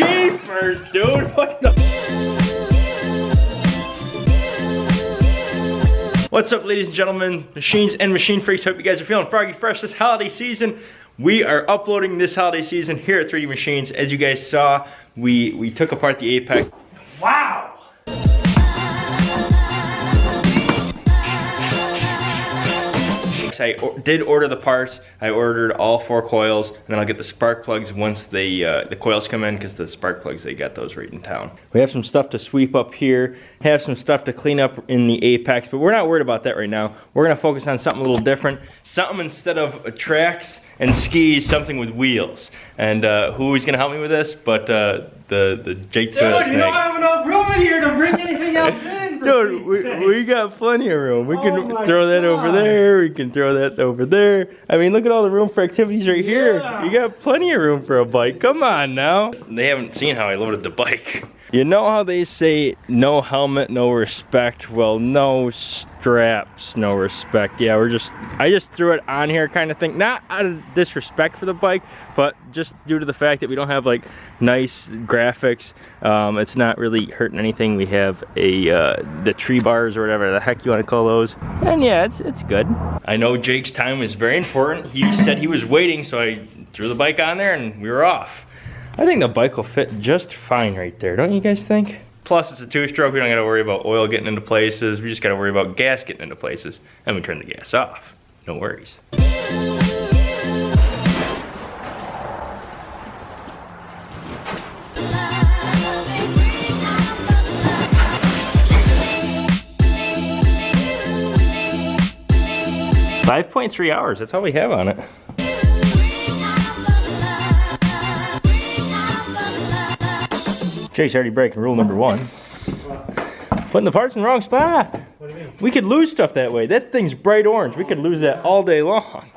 Jeepers, dude, what the? What's up, ladies and gentlemen, machines and machine freaks? Hope you guys are feeling froggy fresh this holiday season. We are uploading this holiday season here at 3D Machines. As you guys saw, we, we took apart the Apex. Wow! I did order the parts. I ordered all four coils, and then I'll get the spark plugs once they, uh, the coils come in, because the spark plugs, they got those right in town. We have some stuff to sweep up here, have some stuff to clean up in the Apex, but we're not worried about that right now. We're gonna focus on something a little different. Something instead of tracks and skis, something with wheels. And uh, who's gonna help me with this? But uh, the the Jake Dude, you don't have enough room in here to bring anything else in. Dude, we, we got plenty of room. We can oh throw that over there. We can throw that over there. I mean, look at all the room for activities right yeah. here. You got plenty of room for a bike. Come on now. They haven't seen how I loaded the bike. You know how they say no helmet, no respect? Well, no straps, no respect. Yeah, we're just, I just threw it on here kind of thing. Not out of disrespect for the bike, but just due to the fact that we don't have like nice graphics. Um, it's not really hurting anything. We have a, uh, the tree bars or whatever the heck you want to call those. And yeah, it's, it's good. I know Jake's time is very important. He said he was waiting, so I threw the bike on there and we were off. I think the bike will fit just fine right there, don't you guys think? Plus it's a two-stroke, we don't gotta worry about oil getting into places, we just gotta worry about gas getting into places, and we turn the gas off. No worries. Five point three hours, that's all we have on it. Jake's already breaking rule number one. Putting the parts in the wrong spot. We could lose stuff that way. That thing's bright orange. We could lose that all day long.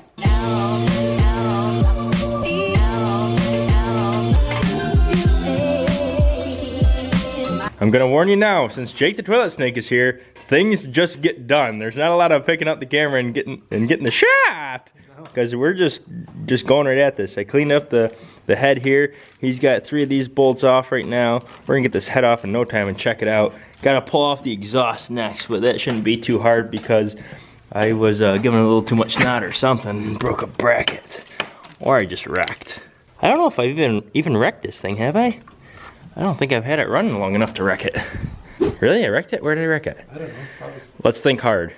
I'm gonna warn you now, since Jake the Toilet Snake is here, things just get done. There's not a lot of picking up the camera and getting and getting the shot. Because we're just just going right at this. I cleaned up the the head here. He's got three of these bolts off right now. We're gonna get this head off in no time and check it out. Gotta pull off the exhaust next, but that shouldn't be too hard because I was uh, giving a little too much snot or something and broke a bracket. Or I just wrecked. I don't know if I've even, even wrecked this thing, have I? I don't think I've had it running long enough to wreck it. really? I wrecked it? Where did I wreck it? I don't know. Probably Let's think hard.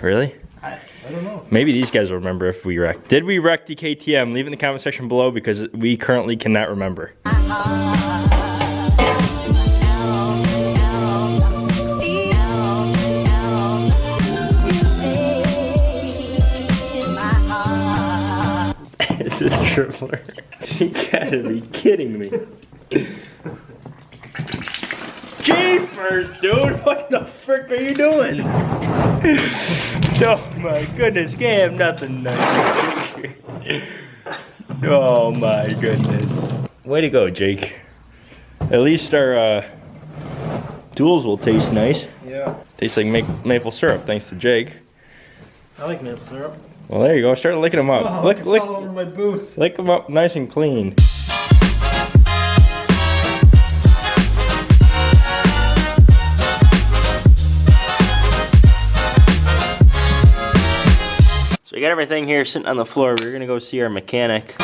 Really? I, don't know. Maybe these guys will remember if we wrecked. Did we wreck the KTM? Leave in the comment section below because we currently cannot remember. this is Tripler. You gotta be kidding me. Jeepers, dude! What the frick are you doing? oh my goodness, can't have nothing nice. oh my goodness. Way to go, Jake. At least our uh, tools will taste nice. Yeah. Tastes like ma maple syrup, thanks to Jake. I like maple syrup. Well, there you go. Start licking them up. Oh, lick, lick, all over my boots. Lick them up nice and clean. Got everything here sitting on the floor. We're gonna go see our mechanic.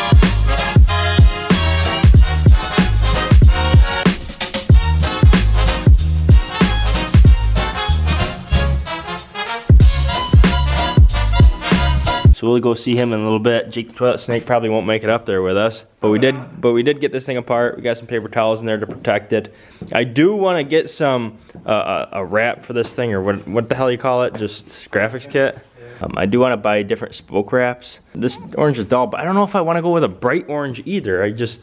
So we'll go see him in a little bit. Jake the Toilet Snake probably won't make it up there with us. But we did but we did get this thing apart. We got some paper towels in there to protect it. I do want to get some uh, a wrap for this thing or what what the hell you call it? Just graphics kit. Um, I do want to buy different spoke wraps. This orange is dull, but I don't know if I want to go with a bright orange either. I just,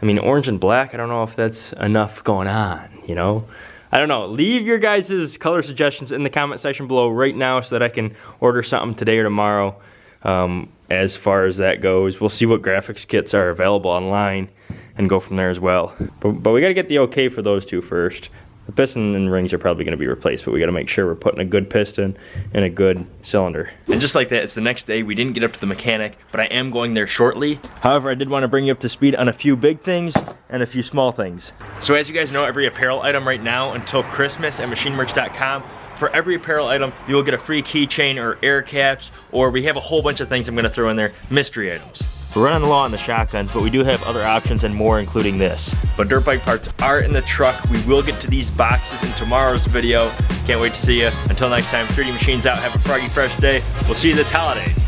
I mean, orange and black, I don't know if that's enough going on, you know? I don't know. Leave your guys' color suggestions in the comment section below right now so that I can order something today or tomorrow um, as far as that goes. We'll see what graphics kits are available online and go from there as well. But, but we got to get the okay for those two first. The piston and rings are probably gonna be replaced, but we gotta make sure we're putting a good piston in a good cylinder. And just like that, it's the next day. We didn't get up to the mechanic, but I am going there shortly. However, I did wanna bring you up to speed on a few big things and a few small things. So as you guys know, every apparel item right now until Christmas at machinemerch.com for every apparel item, you will get a free keychain or air caps, or we have a whole bunch of things I'm gonna throw in there, mystery items. We're running low on the shotguns, but we do have other options and more, including this. But dirt bike parts are in the truck. We will get to these boxes in tomorrow's video. Can't wait to see you. Until next time, 3D Machines out. Have a froggy fresh day. We'll see you this holiday.